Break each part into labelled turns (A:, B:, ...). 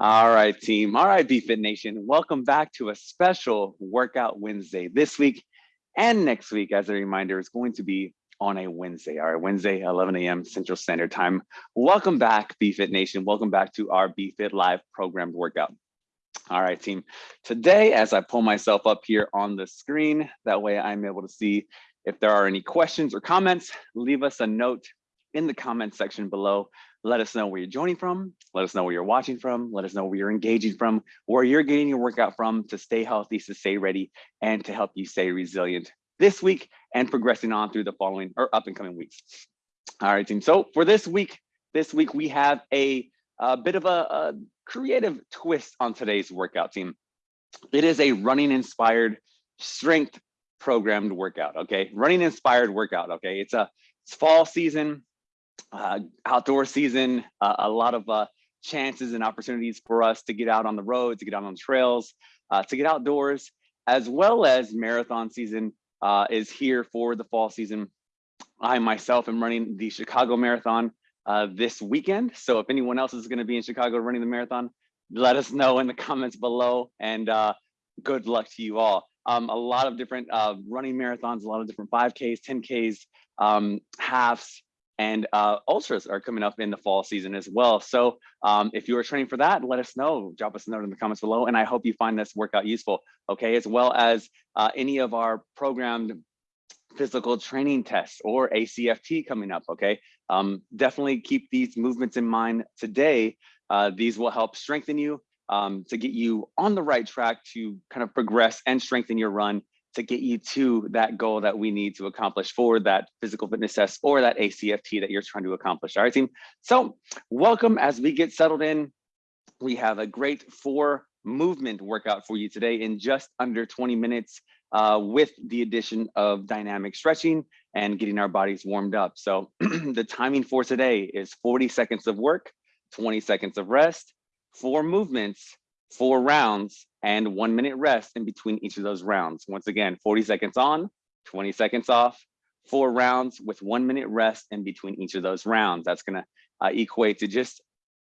A: All right, team. All right, BFit Nation. Welcome back to a special Workout Wednesday this week and next week. As a reminder, it's going to be on a Wednesday. All right, Wednesday, 11 a.m. Central Standard Time. Welcome back, BFit Nation. Welcome back to our BFit Live programmed workout. All right, team. Today, as I pull myself up here on the screen, that way I'm able to see if there are any questions or comments, leave us a note in the comment section below. Let us know where you're joining from. Let us know where you're watching from. Let us know where you're engaging from, where you're getting your workout from to stay healthy, to stay ready, and to help you stay resilient this week and progressing on through the following or up and coming weeks. All right, team. So for this week, this week we have a, a bit of a, a creative twist on today's workout team. It is a running inspired strength programmed workout. Okay, running inspired workout. Okay, it's a it's fall season uh, outdoor season, uh, a lot of uh, chances and opportunities for us to get out on the road, to get out on the trails, uh, to get outdoors, as well as marathon season uh, is here for the fall season. I myself am running the Chicago Marathon uh, this weekend. So if anyone else is gonna be in Chicago running the marathon, let us know in the comments below and good luck to you all. Um, a lot of different running marathons, a lot of different 5Ks, 10Ks, um, halves, and uh, ultras are coming up in the fall season as well. So um, if you are training for that, let us know. Drop us a note in the comments below, and I hope you find this workout useful. Okay, as well as uh, any of our programmed physical training tests or ACFT coming up. Okay, um, definitely keep these movements in mind today. Uh, these will help strengthen you um, to get you on the right track to kind of progress and strengthen your run to get you to that goal that we need to accomplish for that physical fitness test or that ACFT that you're trying to accomplish. All right, team. So welcome as we get settled in. We have a great four movement workout for you today in just under 20 minutes uh, with the addition of dynamic stretching and getting our bodies warmed up. So the timing for today is 40 seconds of work, 20 seconds of rest, four movements, four rounds, and one minute rest in between each of those rounds. Once again, 40 seconds on, 20 seconds off, four rounds with one minute rest in between each of those rounds. That's gonna uh, equate to just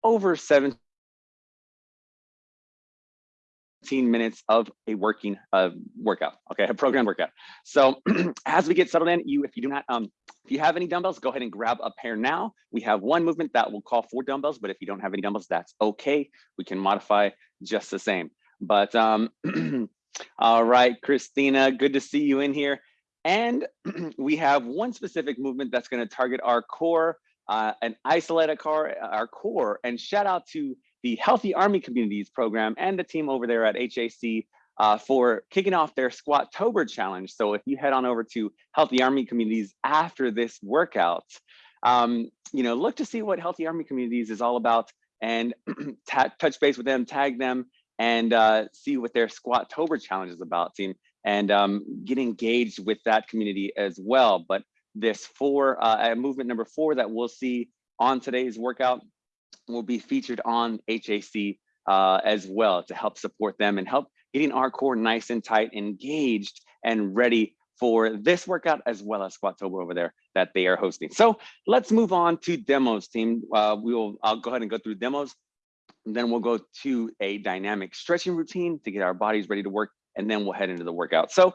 A: over 17 minutes of a working uh, workout, okay, a program workout. So as we get settled in, you, if you do not, um, if you have any dumbbells, go ahead and grab a pair now. We have one movement that will call for dumbbells, but if you don't have any dumbbells, that's okay. We can modify just the same. But um, all right, Christina, good to see you in here. And we have one specific movement that's going to target our core uh, and isolate our core, our core. And shout out to the Healthy Army Communities program and the team over there at HAC uh, for kicking off their Squattober challenge. So if you head on over to Healthy Army Communities after this workout, um, you know, look to see what Healthy Army Communities is all about and touch base with them, tag them, and uh, see what their Squattober challenge is about, team, and um, get engaged with that community as well. But this four, uh, movement number four that we'll see on today's workout will be featured on HAC uh, as well to help support them and help getting our core nice and tight, engaged and ready for this workout as well as Squattober over there that they are hosting. So let's move on to demos team. Uh, we will, I'll go ahead and go through demos then we'll go to a dynamic stretching routine to get our bodies ready to work, and then we'll head into the workout. So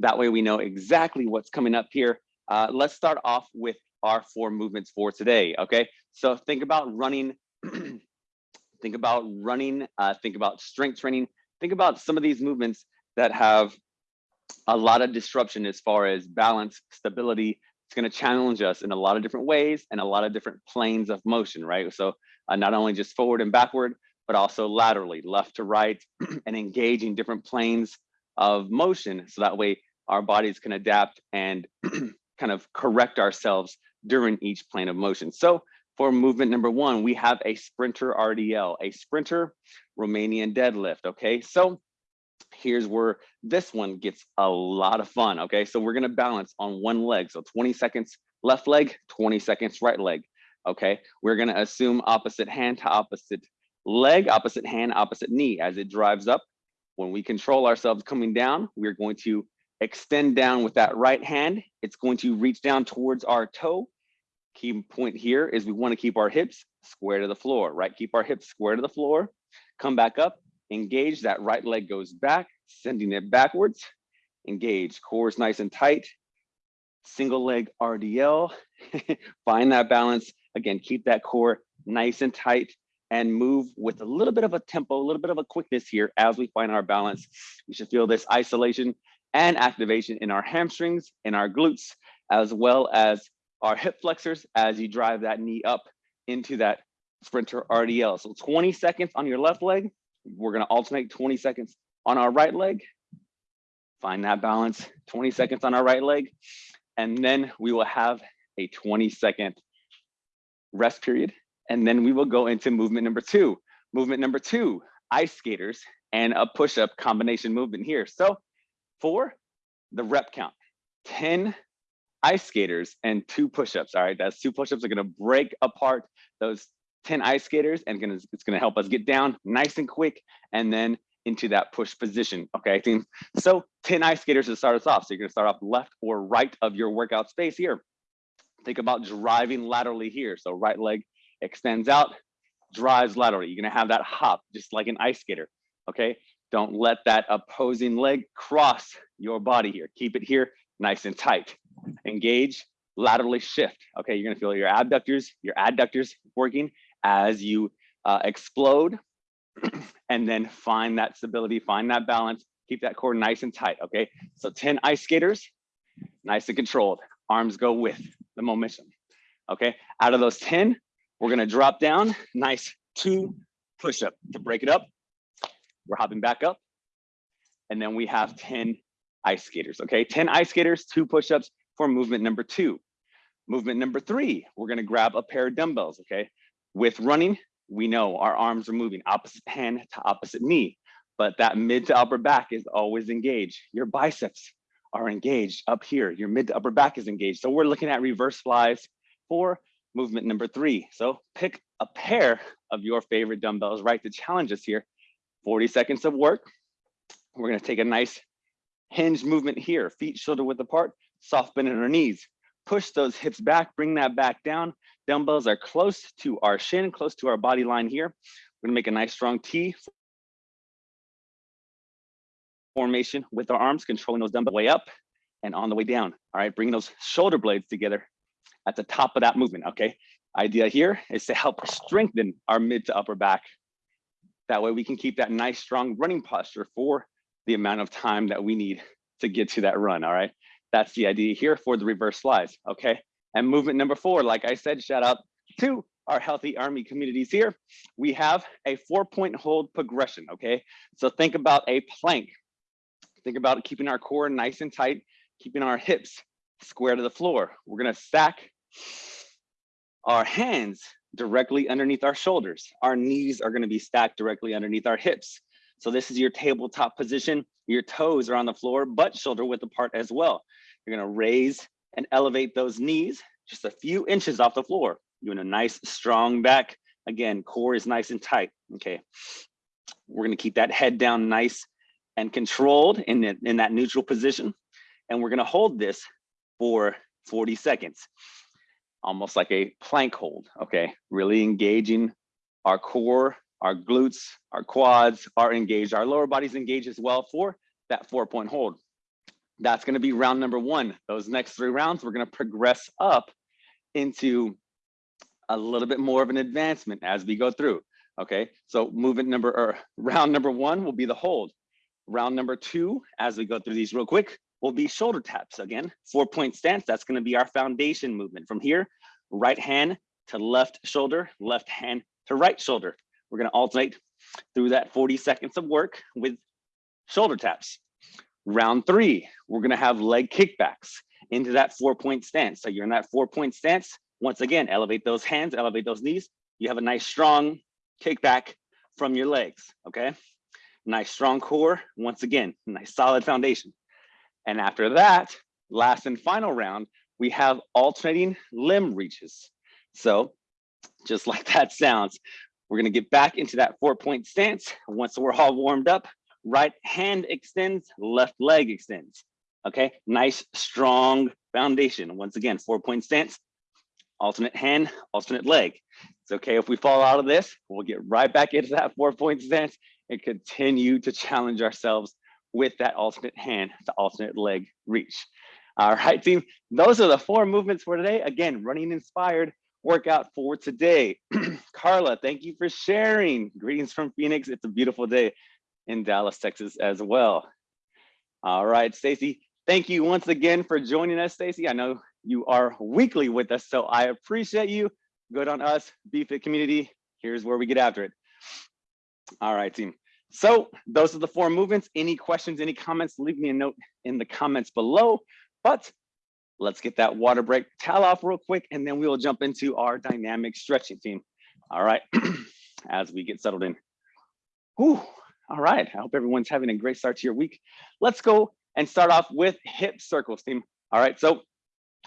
A: that way we know exactly what's coming up here. Uh, let's start off with our four movements for today, okay? So think about running, think about running, uh, think about strength training, think about some of these movements that have a lot of disruption as far as balance, stability. It's gonna challenge us in a lot of different ways and a lot of different planes of motion, right? So uh, not only just forward and backward, but also laterally, left to right, and engaging different planes of motion. So that way our bodies can adapt and kind of correct ourselves during each plane of motion. So for movement number one, we have a sprinter RDL, a sprinter Romanian deadlift, okay? So here's where this one gets a lot of fun, okay? So we're gonna balance on one leg. So 20 seconds left leg, 20 seconds right leg okay? We're gonna assume opposite hand to opposite leg, opposite hand, opposite knee as it drives up. When we control ourselves coming down, we're going to extend down with that right hand. It's going to reach down towards our toe. Key point here is we wanna keep our hips square to the floor, right? Keep our hips square to the floor. come back up, engage, that right leg goes back, sending it backwards, engage, core is nice and tight, single leg RDL, find that balance. Again, keep that core nice and tight and move with a little bit of a tempo, a little bit of a quickness here as we find our balance. We should feel this isolation and activation in our hamstrings, in our glutes, as well as our hip flexors as you drive that knee up into that sprinter RDL. So 20 seconds on your left leg. We're gonna alternate 20 seconds on our right leg. Find that balance, 20 seconds on our right leg. And then we will have a 20 second rest period. And then we will go into movement number two. Movement number two, ice skaters and a push-up combination movement here. So for the rep count, 10 ice skaters and two push-ups. All right, that's two push-ups are gonna break apart those 10 ice skaters and gonna, it's gonna help us get down nice and quick and then into that push position. Okay, team? so 10 ice skaters to start us off. So you're gonna start off left or right of your workout space here. Think about driving laterally here. So right leg extends out, drives laterally. You're gonna have that hop just like an ice skater. Okay, don't let that opposing leg cross your body here. Keep it here nice and tight. Engage, laterally shift. Okay, you're gonna feel your abductors, your adductors working as you uh, explode and then find that stability, find that balance, keep that core nice and tight, okay? So 10 ice skaters, nice and controlled. Arms go with the momentum, okay? Out of those 10, we're gonna drop down, nice two push up to break it up. We're hopping back up. And then we have 10 ice skaters, okay? 10 ice skaters, two push-ups for movement number two. Movement number three, we're gonna grab a pair of dumbbells, okay? With running, we know our arms are moving opposite hand to opposite knee, but that mid to upper back is always engaged. Your biceps are engaged up here. Your mid to upper back is engaged. So we're looking at reverse flies for movement number three. So pick a pair of your favorite dumbbells, right, to challenge us here. 40 seconds of work. We're gonna take a nice hinge movement here, feet shoulder width apart, soft bend in our knees. Push those hips back, bring that back down. Dumbbells are close to our shin, close to our body line here. We're gonna make a nice strong T formation with our arms, controlling those dumbbells way up and on the way down. All right, bring those shoulder blades together at the top of that movement, okay? Idea here is to help strengthen our mid to upper back. That way we can keep that nice, strong running posture for the amount of time that we need to get to that run, all right? That's the idea here for the reverse flies, okay? And movement number four, like I said, shout out to our healthy army communities here. We have a four point hold progression, okay? So think about a plank. Think about keeping our core nice and tight, keeping our hips square to the floor. We're gonna stack our hands directly underneath our shoulders. Our knees are gonna be stacked directly underneath our hips. So this is your tabletop position. Your toes are on the floor, but shoulder width apart as well. You're gonna raise and elevate those knees just a few inches off the floor. Doing a nice strong back. Again, core is nice and tight, okay? We're gonna keep that head down nice and controlled in, the, in that neutral position. And we're gonna hold this for 40 seconds, almost like a plank hold, okay? Really engaging our core our glutes, our quads are engaged, our lower body's engaged as well for that four point hold. That's gonna be round number one. Those next three rounds, we're gonna progress up into a little bit more of an advancement as we go through. Okay, so movement number or round number one will be the hold. Round number two, as we go through these real quick, will be shoulder taps. Again, four point stance, that's gonna be our foundation movement. From here, right hand to left shoulder, left hand to right shoulder. We're gonna alternate through that 40 seconds of work with shoulder taps. Round three, we're gonna have leg kickbacks into that four point stance. So you're in that four point stance. Once again, elevate those hands, elevate those knees. You have a nice strong kickback from your legs, okay? Nice strong core, once again, nice solid foundation. And after that, last and final round, we have alternating limb reaches. So just like that sounds, we're gonna get back into that four point stance. Once we're all warmed up, right hand extends, left leg extends. Okay, nice strong foundation. Once again, four point stance, alternate hand, alternate leg. It's okay if we fall out of this, we'll get right back into that four point stance and continue to challenge ourselves with that alternate hand, the alternate leg reach. All right, team, those are the four movements for today. Again, running inspired workout for today. Carla, thank you for sharing. Greetings from Phoenix. It's a beautiful day in Dallas, Texas as well. All right, Stacy, thank you once again for joining us, Stacy. I know you are weekly with us, so I appreciate you. Good on us, BFit community. Here's where we get after it. All right, team. So those are the four movements. Any questions, any comments, leave me a note in the comments below. But let's get that water break towel off real quick, and then we will jump into our dynamic stretching team. All right, as we get settled in. Whew. All right, I hope everyone's having a great start to your week. Let's go and start off with hip circles team. All right, so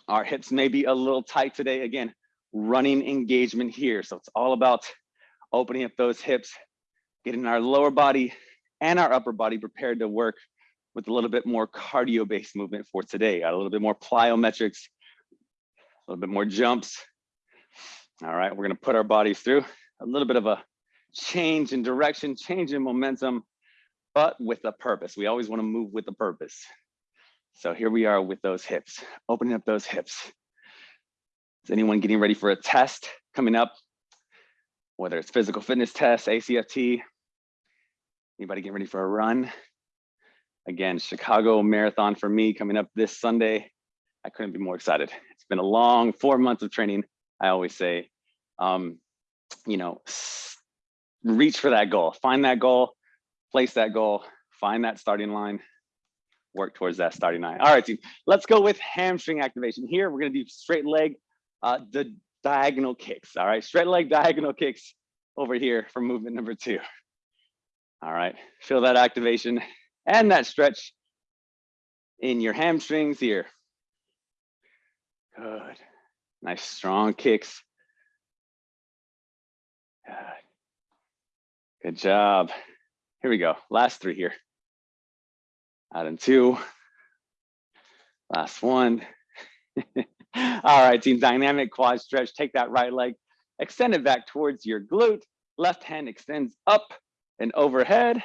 A: our hips may be a little tight today. Again, running engagement here. So it's all about opening up those hips, getting our lower body and our upper body prepared to work with a little bit more cardio based movement for today, a little bit more plyometrics, a little bit more jumps. All right, we're gonna put our bodies through a little bit of a change in direction, change in momentum, but with a purpose. We always wanna move with a purpose. So here we are with those hips, opening up those hips. Is anyone getting ready for a test coming up? Whether it's physical fitness test, ACFT, anybody getting ready for a run? Again, Chicago Marathon for me coming up this Sunday. I couldn't be more excited. It's been a long four months of training. I always say, um, you know, reach for that goal, find that goal, place that goal, find that starting line, work towards that starting line. All right, team, let's go with hamstring activation. Here, we're gonna do straight leg, uh, the diagonal kicks. All right, straight leg diagonal kicks over here for movement number two. All right, feel that activation and that stretch in your hamstrings here. Good. Nice strong kicks. Good. Good job. Here we go. Last three here. Out in two. Last one. All right, team, dynamic quad stretch. Take that right leg, extend it back towards your glute. Left hand extends up and overhead.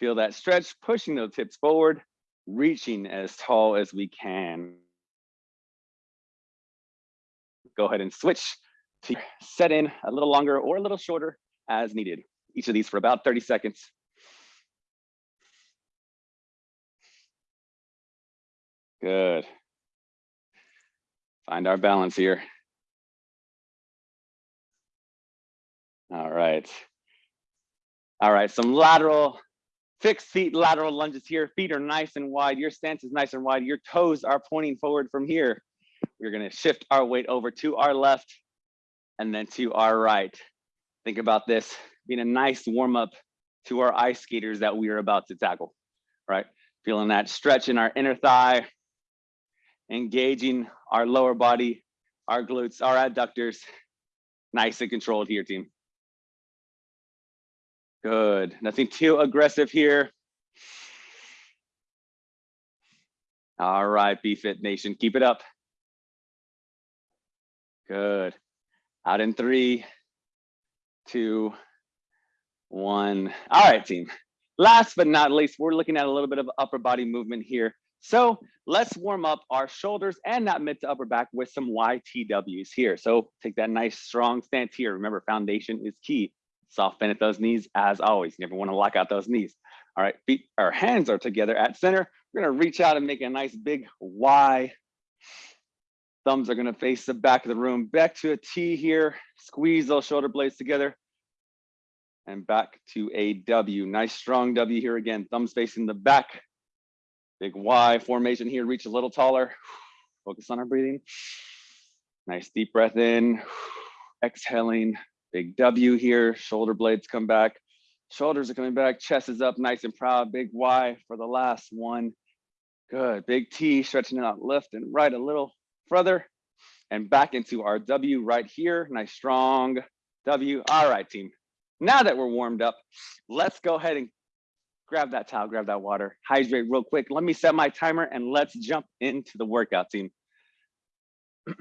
A: Feel that stretch, pushing those hips forward, reaching as tall as we can. Go ahead and switch to set in a little longer or a little shorter as needed. Each of these for about 30 seconds. Good. Find our balance here. All right. All right, some lateral Fixed feet lateral lunges here. Feet are nice and wide. Your stance is nice and wide. Your toes are pointing forward from here. We're gonna shift our weight over to our left and then to our right. Think about this being a nice warm up to our ice skaters that we are about to tackle, right? Feeling that stretch in our inner thigh, engaging our lower body, our glutes, our adductors. Nice and controlled here, team. Good, nothing too aggressive here. All right, BFit Nation, keep it up. Good. Out in three, two, one. All right, team. Last but not least, we're looking at a little bit of upper body movement here. So let's warm up our shoulders and that mid to upper back with some YTWs here. So take that nice strong stance here. Remember, foundation is key soft bend at those knees as always. You never want to lock out those knees. All right, feet, our hands are together at center. We're gonna reach out and make a nice big Y. Thumbs are gonna face the back of the room. Back to a T here. Squeeze those shoulder blades together. And back to a W. Nice strong W here again. Thumbs facing the back. Big Y formation here. Reach a little taller. Focus on our breathing. Nice deep breath in. Exhaling. Big W here, shoulder blades come back. Shoulders are coming back, chest is up nice and proud. Big Y for the last one. Good, big T, stretching out left and right a little further. And back into our W right here. Nice strong W. All right, team. Now that we're warmed up, let's go ahead and grab that towel, grab that water, hydrate real quick. Let me set my timer and let's jump into the workout team.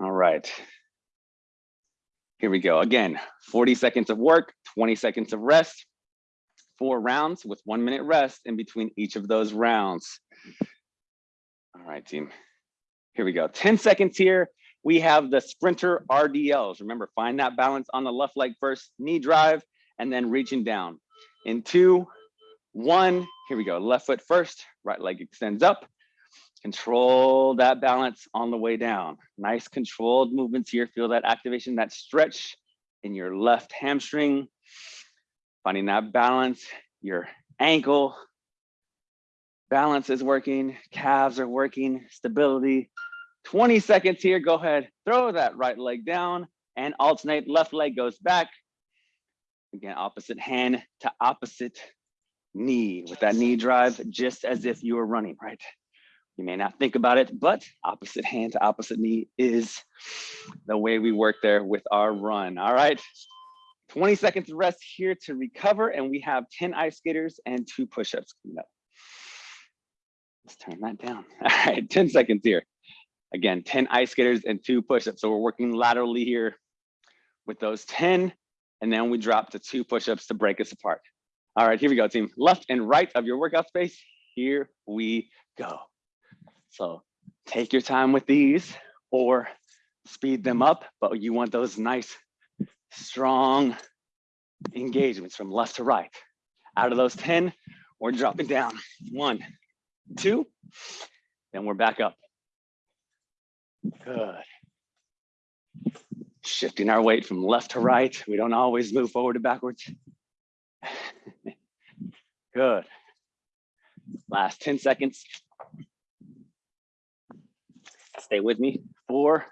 A: All right. Here we go. Again, 40 seconds of work, 20 seconds of rest, four rounds with one minute rest in between each of those rounds. All right, team. Here we go. 10 seconds here. We have the sprinter RDLs. Remember, find that balance on the left leg first, knee drive, and then reaching down. In two, one, here we go. Left foot first, right leg extends up. Control that balance on the way down. Nice controlled movements here. Feel that activation, that stretch in your left hamstring. Finding that balance, your ankle balance is working, calves are working, stability. 20 seconds here, go ahead, throw that right leg down and alternate, left leg goes back. Again, opposite hand to opposite knee with that knee drive, just as if you were running, right? You may not think about it, but opposite hand to opposite knee is the way we work there with our run. All right. 20 seconds rest here to recover, and we have 10 ice skaters and two push-ups coming up. Let's turn that down. All right, 10 seconds here. Again, 10 ice skaters and two push-ups. So we're working laterally here with those 10, and then we drop to two push-ups to break us apart. All right, here we go, team. Left and right of your workout space. Here we go. So take your time with these or speed them up, but you want those nice, strong engagements from left to right. Out of those 10, we're dropping down. One, two, then we're back up. Good. Shifting our weight from left to right. We don't always move forward to backwards. Good. Last 10 seconds. Stay with me. Four,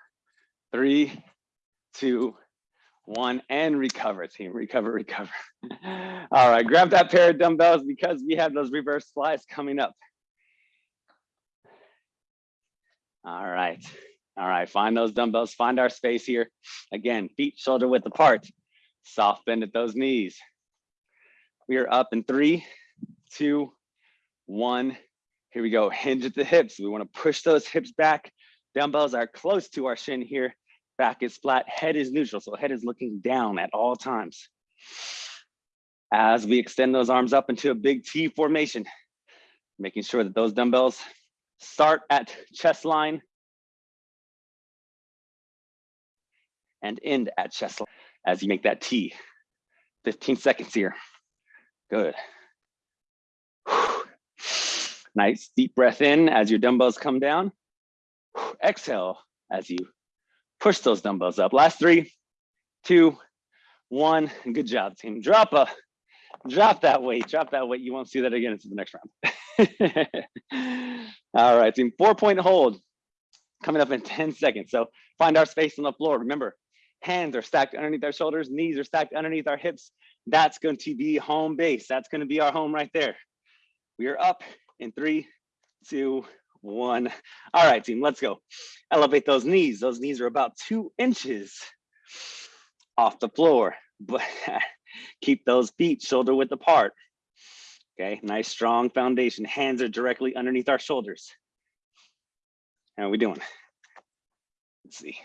A: three, two, one, and recover, team. Recover, recover. All right, grab that pair of dumbbells because we have those reverse flies coming up. All right. All right, find those dumbbells, find our space here. Again, feet shoulder width apart. Soft bend at those knees. We are up in three, two, one. Here we go, hinge at the hips. We wanna push those hips back. Dumbbells are close to our shin here. Back is flat, head is neutral. So head is looking down at all times. As we extend those arms up into a big T formation, making sure that those dumbbells start at chest line and end at chest as you make that T. 15 seconds here. Good. Nice deep breath in as your dumbbells come down. Exhale as you push those dumbbells up. Last three, two, one. Good job, team. Drop a, drop that weight. Drop that weight. You won't see that again until the next round. All right, team. Four point hold coming up in 10 seconds. So find our space on the floor. Remember, hands are stacked underneath our shoulders, knees are stacked underneath our hips. That's going to be home base. That's going to be our home right there. We are up in three, two, one. All right, team, let's go. Elevate those knees. Those knees are about two inches off the floor, but keep those feet shoulder width apart. Okay, nice strong foundation. Hands are directly underneath our shoulders. How are we doing? Let's see.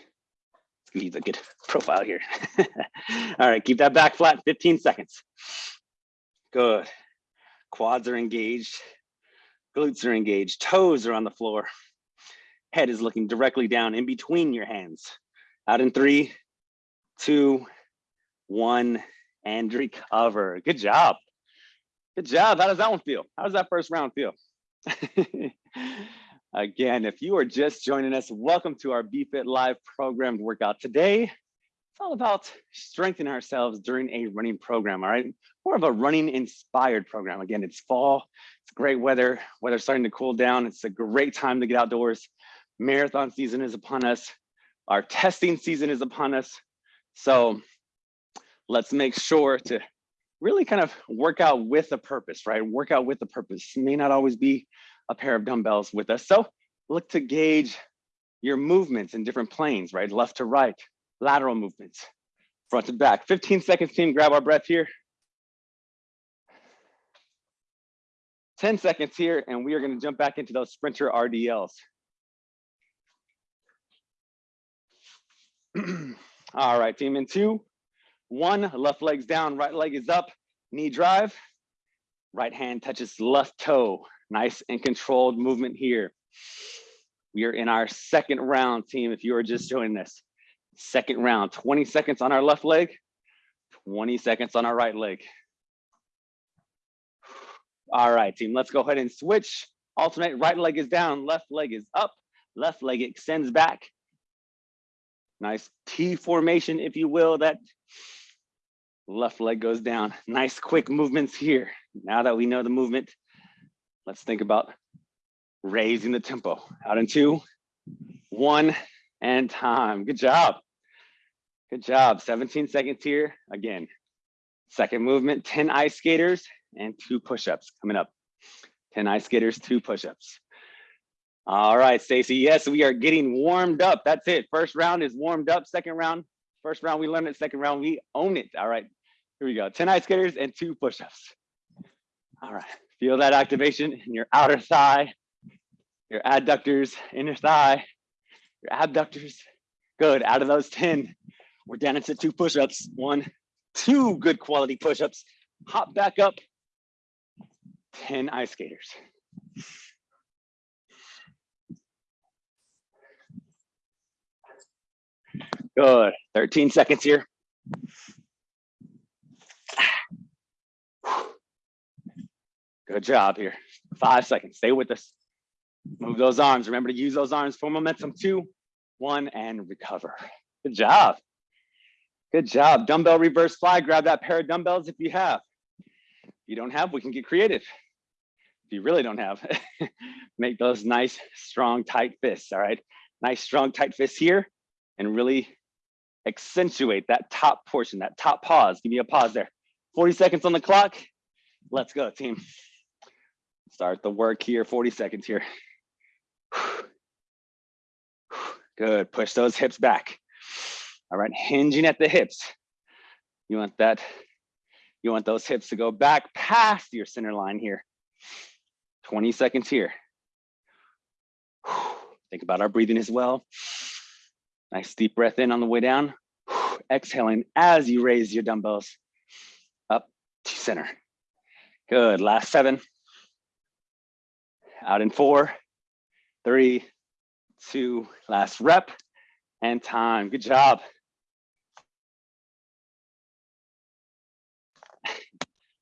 A: Let's give a good profile here. All right, keep that back flat, 15 seconds. Good. Quads are engaged. Glutes are engaged. Toes are on the floor. Head is looking directly down in between your hands. Out in three, two, one, and recover. Good job. Good job. How does that one feel? How does that first round feel? Again, if you are just joining us, welcome to our BFit Live programmed workout. Today, it's all about strengthening ourselves during a running program, all right? More of a running inspired program. Again, it's fall, it's great weather, weather's starting to cool down. It's a great time to get outdoors. Marathon season is upon us. Our testing season is upon us. So let's make sure to really kind of work out with a purpose, right? Work out with a purpose. It may not always be a pair of dumbbells with us. So look to gauge your movements in different planes, right? Left to right, lateral movements, front to back. 15 seconds, team, grab our breath here. 10 seconds here, and we are gonna jump back into those sprinter RDLs. All right, team in two, one, left leg's down, right leg is up, knee drive, right hand touches left toe. Nice and controlled movement here. We are in our second round, team, if you are just joining us. Second round, 20 seconds on our left leg, 20 seconds on our right leg. All right, team, let's go ahead and switch. Alternate, right leg is down, left leg is up, left leg extends back. Nice T formation, if you will, that left leg goes down. Nice quick movements here. Now that we know the movement, let's think about raising the tempo. Out in two, one, and time. Good job. Good job. 17 seconds here. Again, second movement, 10 ice skaters and two push-ups coming up. 10 ice skaters, two push-ups. All right, Stacy. Yes, we are getting warmed up. That's it. First round is warmed up. Second round, first round we learned it. Second round we own it. All right, here we go. 10 ice skaters and two push-ups. All right, feel that activation in your outer thigh, your adductors, inner thigh, your abductors. Good, out of those 10, we're down into two push-ups. One, two good quality push-ups. Hop back up, 10 ice skaters. Good, 13 seconds here. Good job here. Five seconds, stay with us. Move those arms. Remember to use those arms for momentum. Two, one, and recover. Good job. Good job. Dumbbell reverse fly. Grab that pair of dumbbells if you have. If you don't have, we can get creative. If you really don't have, make those nice, strong, tight fists. All right. Nice, strong, tight fists here and really accentuate that top portion, that top pause. Give me a pause there. 40 seconds on the clock. Let's go, team. Start the work here, 40 seconds here. Good, push those hips back. All right, hinging at the hips. You want that, you want those hips to go back past your center line here. 20 seconds here. Think about our breathing as well. Nice deep breath in on the way down. Exhaling as you raise your dumbbells up to center. Good, last seven. Out in four, three, two, last rep and time. Good job.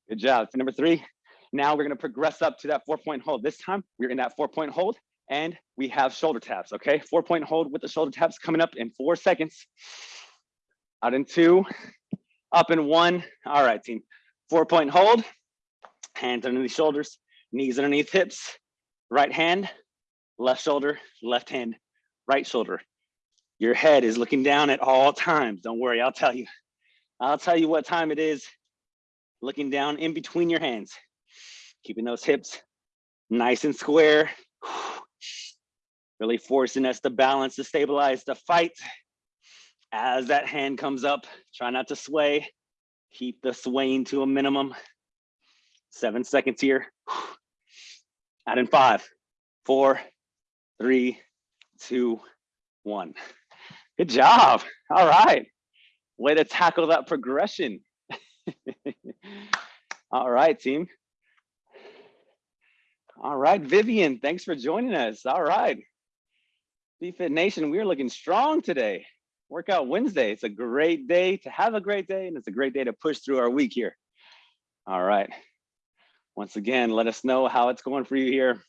A: Good job. For number three, now we're gonna progress up to that four point hold. This time we're in that four point hold and we have shoulder taps, okay? Four point hold with the shoulder taps coming up in four seconds. Out in two, up in one. All right, team. Four point hold, hands underneath shoulders, knees underneath hips, right hand, left shoulder, left hand, right shoulder. Your head is looking down at all times. Don't worry, I'll tell you. I'll tell you what time it is. Looking down in between your hands. Keeping those hips nice and square. Really forcing us to balance, to stabilize, to fight. As that hand comes up, try not to sway. Keep the swaying to a minimum. Seven seconds here. Out in five, four, three, two, one. Good job. All right. Way to tackle that progression. All right, team. All right, Vivian, thanks for joining us. All right. BFit Nation, we are looking strong today. Workout Wednesday. It's a great day to have a great day, and it's a great day to push through our week here. All right. Once again, let us know how it's going for you here.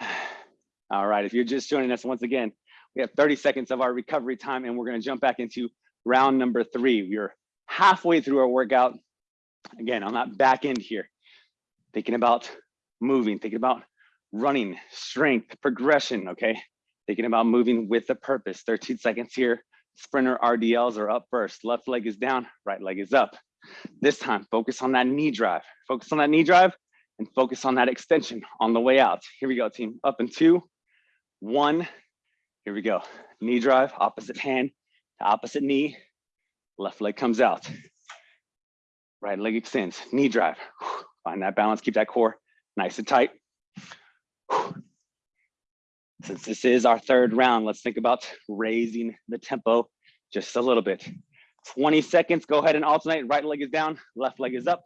A: All right, if you're just joining us once again, we have 30 seconds of our recovery time and we're gonna jump back into round number three. We're halfway through our workout. Again, on that back end here, thinking about moving, thinking about running, strength, progression, okay? Thinking about moving with a purpose. 13 seconds here. Sprinter RDLs are up first. Left leg is down, right leg is up. This time, focus on that knee drive. Focus on that knee drive and focus on that extension on the way out. Here we go, team. Up in two, one. Here we go. Knee drive, opposite hand to opposite knee. Left leg comes out. Right leg extends. Knee drive. Find that balance. Keep that core nice and tight. Since this is our third round, let's think about raising the tempo just a little bit. 20 seconds, go ahead and alternate. Right leg is down, left leg is up.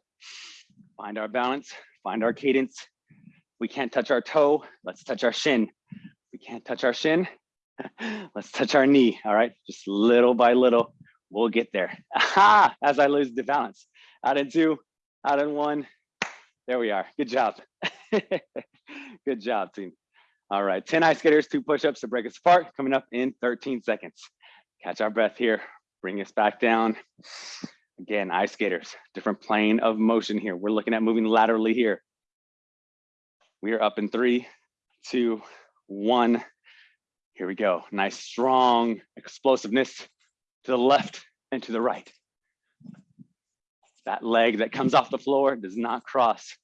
A: Find our balance, find our cadence. We can't touch our toe, let's touch our shin. We can't touch our shin, let's touch our knee, all right? Just little by little, we'll get there. Aha, as I lose the balance. Out in two, out in one. There we are, good job. good job, team. All right, 10 ice skaters, two push-ups to break us apart, coming up in 13 seconds. Catch our breath here, bring us back down. Again, ice skaters, different plane of motion here. We're looking at moving laterally here. We are up in three, two, one. Here we go. Nice, strong explosiveness to the left and to the right. That leg that comes off the floor does not cross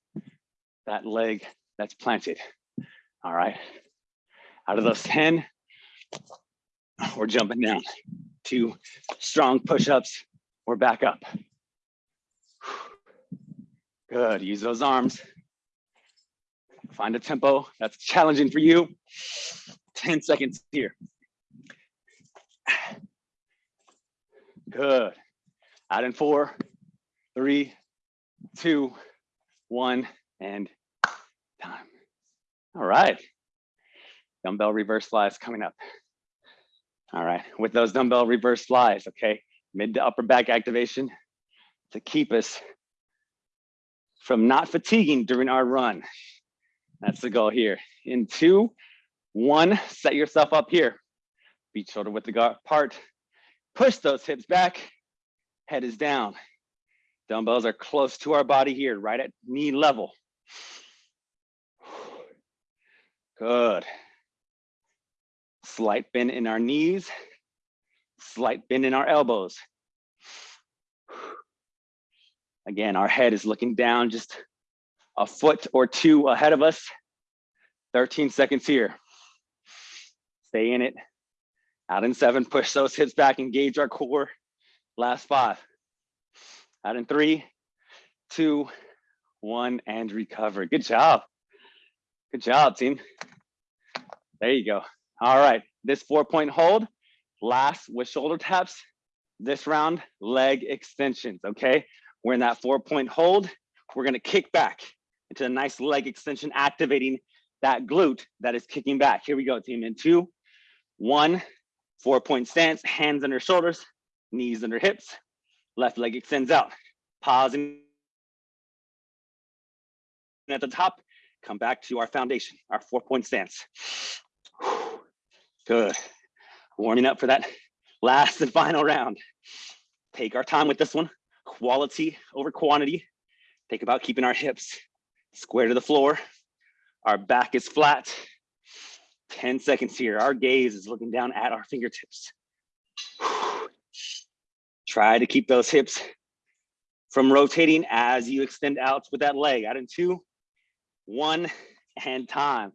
A: that leg that's planted. All right. Out of those 10, we're jumping down. Two strong push-ups, we're back up. Good, use those arms. Find a tempo that's challenging for you. 10 seconds here. Good. Out in four, three, two, one, and time. All right. Dumbbell reverse flies coming up. All right, with those dumbbell reverse flies, okay? Mid to upper back activation to keep us from not fatiguing during our run. That's the goal here. In two, one, set yourself up here. Feet shoulder width apart. Push those hips back, head is down. Dumbbells are close to our body here, right at knee level. Good. Slight bend in our knees, slight bend in our elbows. Again, our head is looking down just a foot or two ahead of us. 13 seconds here. Stay in it. Out in seven, push those hips back, engage our core. Last five. Out in three, two, one, and recover. Good job. Good job, team. There you go. All right, this four point hold, last with shoulder taps. This round, leg extensions, okay? We're in that four point hold. We're gonna kick back into a nice leg extension, activating that glute that is kicking back. Here we go, team, in two, one, four point stance, hands under shoulders, knees under hips, left leg extends out. Pausing at the top, come back to our foundation, our four point stance. Good. Warming up for that last and final round. Take our time with this one. Quality over quantity. Think about keeping our hips square to the floor. Our back is flat. 10 seconds here. Our gaze is looking down at our fingertips. Try to keep those hips from rotating as you extend out with that leg. Out in two, one, and time.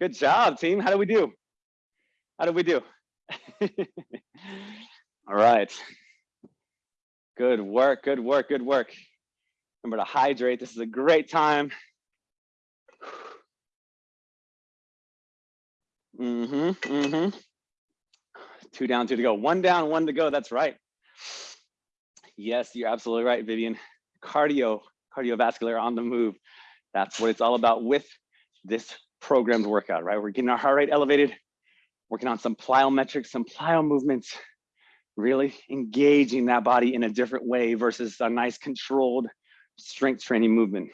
A: Good job, team. How do we do? How do we do? All right. Good work, good work, good work. Remember to hydrate. This is a great time. Mm-hmm, mm-hmm. Two down, two to go. One down, one to go. That's right. Yes, you're absolutely right, Vivian. Cardio, cardiovascular on the move. That's what it's all about with this programmed workout, right? We're getting our heart rate elevated, working on some plyometrics, some plyo movements, really engaging that body in a different way versus a nice controlled strength training movement.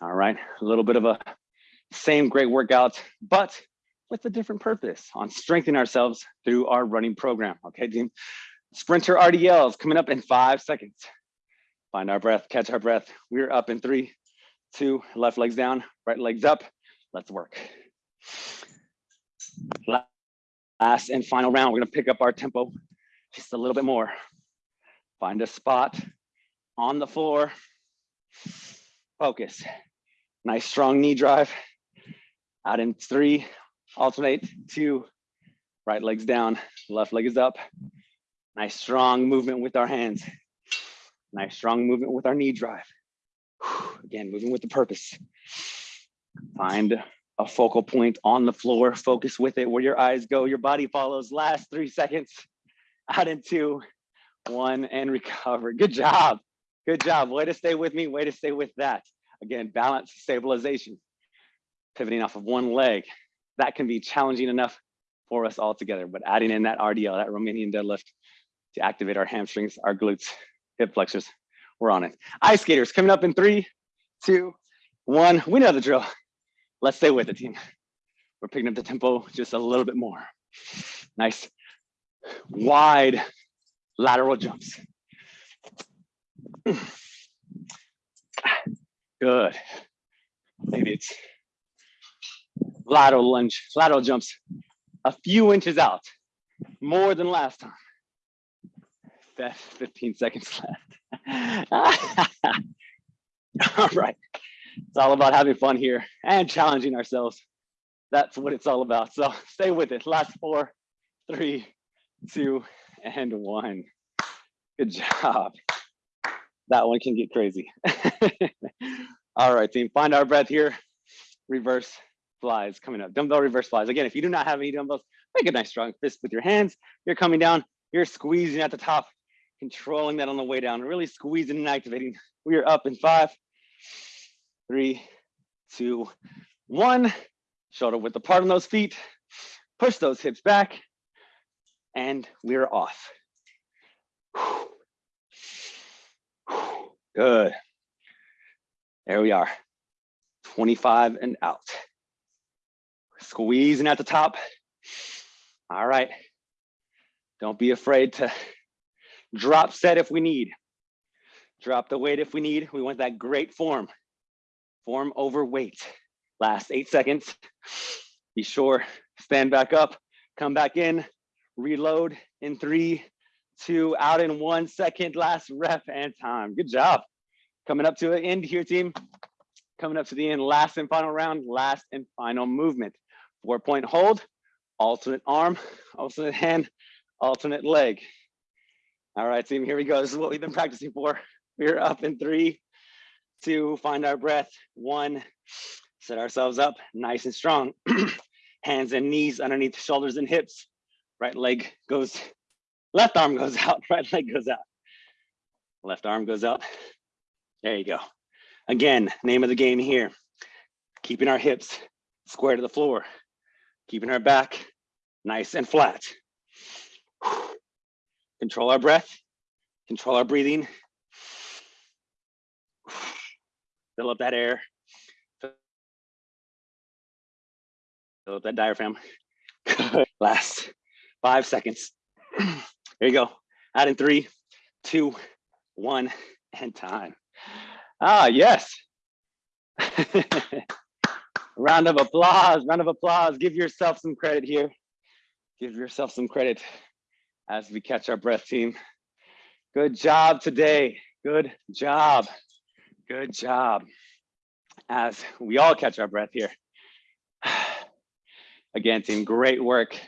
A: All right, a little bit of a same great workout, but with a different purpose on strengthening ourselves through our running program. Okay, team. Sprinter RDLs coming up in five seconds. Find our breath, catch our breath. We're up in three, two, left legs down, right legs up. Let's work. Last and final round, we're gonna pick up our tempo just a little bit more. Find a spot on the floor. Focus. Nice strong knee drive. Out in three, alternate, two, right leg's down, left leg is up. Nice strong movement with our hands. Nice strong movement with our knee drive. Again, moving with the purpose. Find a focal point on the floor. Focus with it where your eyes go, your body follows. Last three seconds. Out in two, one, and recover. Good job. Good job. Way to stay with me. Way to stay with that. Again, balance, stabilization. Pivoting off of one leg. That can be challenging enough for us all together, but adding in that RDL, that Romanian deadlift to activate our hamstrings, our glutes, hip flexors, we're on it. Ice skaters coming up in three, two, one. We know the drill. Let's stay with it, team. We're picking up the tempo just a little bit more. Nice, wide lateral jumps. Good. Maybe it's lateral lunge, lateral jumps a few inches out, more than last time. That's 15 seconds left. all right. It's all about having fun here and challenging ourselves. That's what it's all about. So stay with it. Last four, three, two, and one. Good job. That one can get crazy. all right, team, find our breath here. Reverse flies coming up. Dumbbell reverse flies. Again, if you do not have any dumbbells, make a nice strong fist with your hands. You're coming down, you're squeezing at the top, controlling that on the way down, really squeezing and activating. We are up in five, three, two, one. Shoulder width apart on those feet. Push those hips back, and we're off. Good. There we are. 25 and out. Squeezing at the top. All right. Don't be afraid to drop set if we need. Drop the weight if we need. We want that great form. Form over weight. Last eight seconds. Be sure, stand back up, come back in, reload in three, two, out in one second, last rep and time. Good job. Coming up to the end here, team. Coming up to the end, last and final round, last and final movement. Four point hold, alternate arm, alternate hand, alternate leg. All right, team, here we go. This is what we've been practicing for. We're up in three, two, find our breath, one, set ourselves up nice and strong. Hands and knees underneath shoulders and hips. Right leg goes, left arm goes out, right leg goes out. Left arm goes out. There you go. Again, name of the game here, keeping our hips square to the floor, keeping our back nice and flat. Control our breath, control our breathing. Fill up that air. Fill up that diaphragm. Last five seconds. There you go. Add in three, two, one, and time. Ah, yes. round of applause, round of applause. Give yourself some credit here. Give yourself some credit as we catch our breath, team. Good job today. Good job. Good job. As we all catch our breath here. Again, team, great work.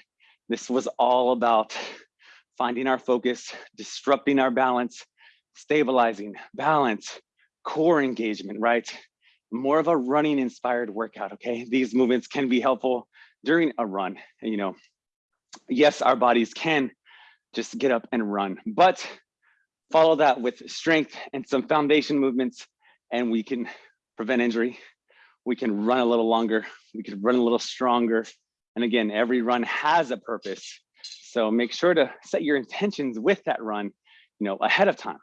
A: This was all about finding our focus, disrupting our balance, stabilizing, balance, core engagement, right? more of a running inspired workout, okay? These movements can be helpful during a run. You know, yes, our bodies can just get up and run, but follow that with strength and some foundation movements and we can prevent injury. We can run a little longer. We can run a little stronger. And again, every run has a purpose. So make sure to set your intentions with that run, you know, ahead of time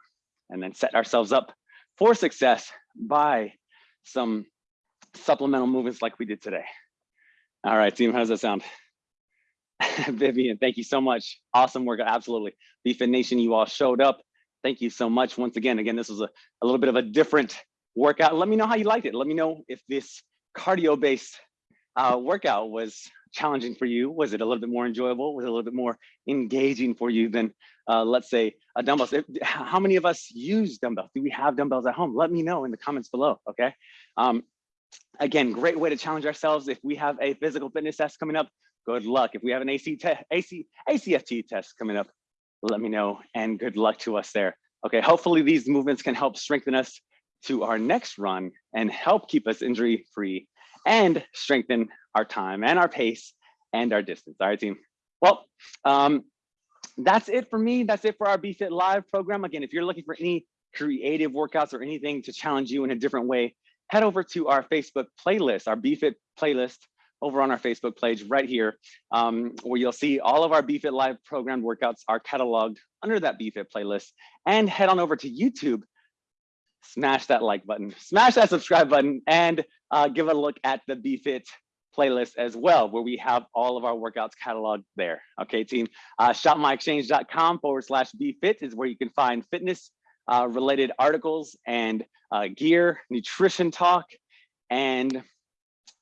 A: and then set ourselves up for success by some supplemental movements like we did today. All right, team, how does that sound? Vivian, thank you so much. Awesome work, absolutely. BFit Nation, you all showed up. Thank you so much once again. Again, this was a, a little bit of a different workout. Let me know how you liked it. Let me know if this cardio-based uh, workout was challenging for you? Was it a little bit more enjoyable? Was it a little bit more engaging for you than, uh, let's say, a dumbbell? How many of us use dumbbells? Do we have dumbbells at home? Let me know in the comments below, okay? Um, again, great way to challenge ourselves. If we have a physical fitness test coming up, good luck. If we have an AC, AC ACFT test coming up, let me know and good luck to us there. Okay, hopefully these movements can help strengthen us to our next run and help keep us injury free and strengthen our time and our pace and our distance. All right, team. Well, um, that's it for me. That's it for our BFit Live program. Again, if you're looking for any creative workouts or anything to challenge you in a different way, head over to our Facebook playlist, our BFit playlist over on our Facebook page right here, um, where you'll see all of our BFit Live program workouts are cataloged under that BFit playlist. And head on over to YouTube, smash that like button, smash that subscribe button, and uh, give a look at the BFit playlist as well, where we have all of our workouts cataloged there. Okay, team. Uh, shopmyexchange.com forward slash BFit is where you can find fitness uh, related articles and uh, gear, nutrition talk, and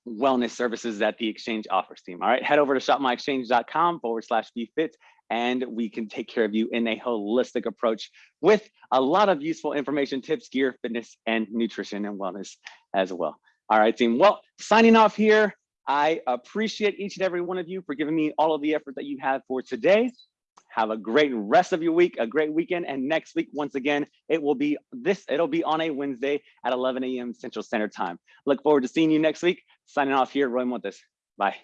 A: wellness services that the exchange offers team. All right, head over to shopmyexchange.com forward slash BFit and we can take care of you in a holistic approach with a lot of useful information, tips, gear, fitness, and nutrition and wellness as well. All right, team. Well, signing off here. I appreciate each and every one of you for giving me all of the effort that you have for today. Have a great rest of your week, a great weekend. And next week, once again, it will be this, it'll be on a Wednesday at 11 a.m. Central Standard Time. Look forward to seeing you next week. Signing off here, Roy Montes. Bye.